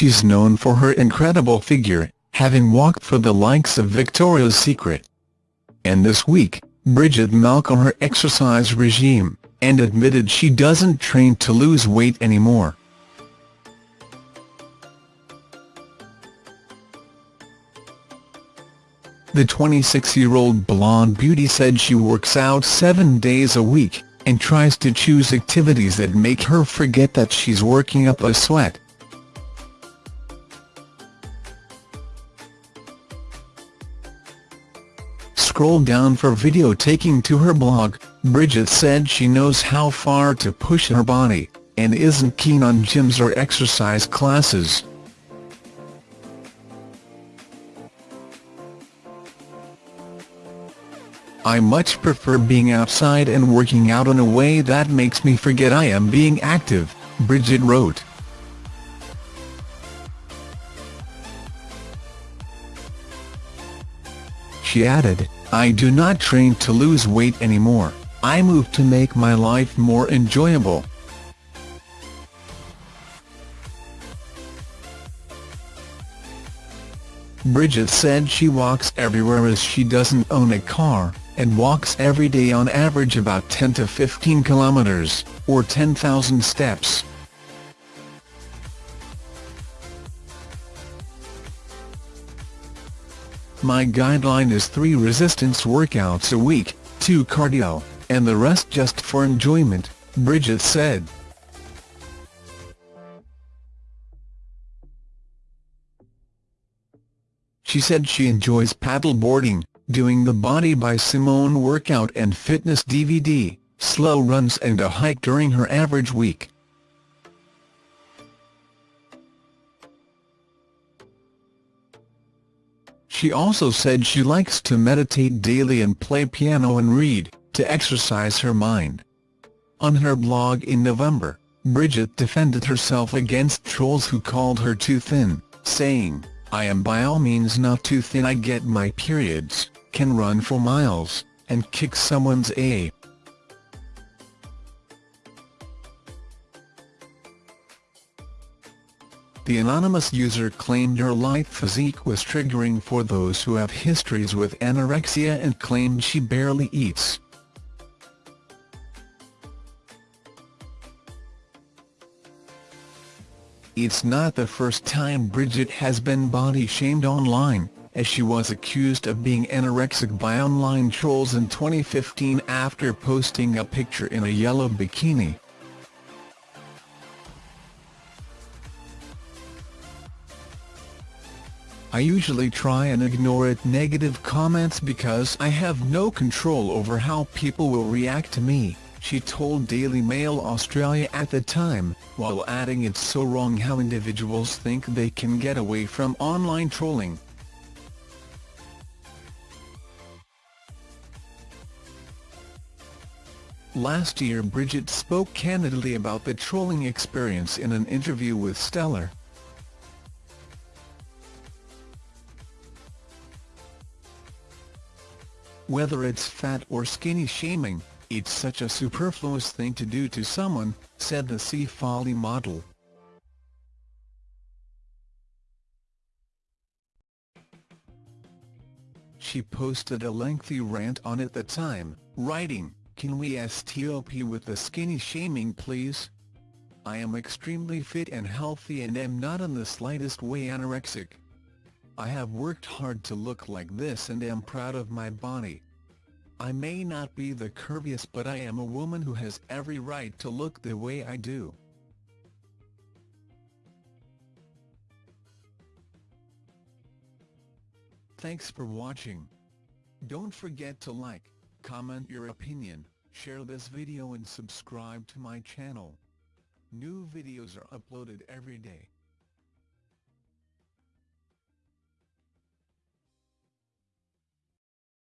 she's known for her incredible figure, having walked for the likes of Victoria's Secret. And this week, Bridget Malcolm her exercise regime, and admitted she doesn't train to lose weight anymore. The 26-year-old blonde beauty said she works out seven days a week, and tries to choose activities that make her forget that she's working up a sweat. Scroll down for video taking to her blog, Bridget said she knows how far to push her body, and isn't keen on gyms or exercise classes. I much prefer being outside and working out in a way that makes me forget I am being active, Bridget wrote. She added, I do not train to lose weight anymore, I move to make my life more enjoyable. Bridget said she walks everywhere as she doesn't own a car, and walks every day on average about 10 to 15 kilometers, or 10,000 steps. My guideline is three resistance workouts a week, two cardio, and the rest just for enjoyment, Bridget said. She said she enjoys paddleboarding, doing the Body by Simone workout and fitness DVD, slow runs and a hike during her average week. She also said she likes to meditate daily and play piano and read, to exercise her mind. On her blog in November, Bridget defended herself against trolls who called her too thin, saying, I am by all means not too thin I get my periods can run for miles, and kick someone's a. The anonymous user claimed her light physique was triggering for those who have histories with anorexia and claimed she barely eats. It's not the first time Bridget has been body-shamed online as she was accused of being anorexic by online trolls in 2015 after posting a picture in a yellow bikini. I usually try and ignore it negative comments because I have no control over how people will react to me, she told Daily Mail Australia at the time, while adding it's so wrong how individuals think they can get away from online trolling. Last year Bridget spoke candidly about the trolling experience in an interview with Stellar. Whether it's fat or skinny shaming, it's such a superfluous thing to do to someone, said the Seafolly model. She posted a lengthy rant on it the time, writing, can we stop with the skinny shaming please? I am extremely fit and healthy and am not in the slightest way anorexic. I have worked hard to look like this and am proud of my body. I may not be the curviest but I am a woman who has every right to look the way I do. Thanks for watching. Don't forget to like, comment your opinion, share this video and subscribe to my channel. New videos are uploaded every day.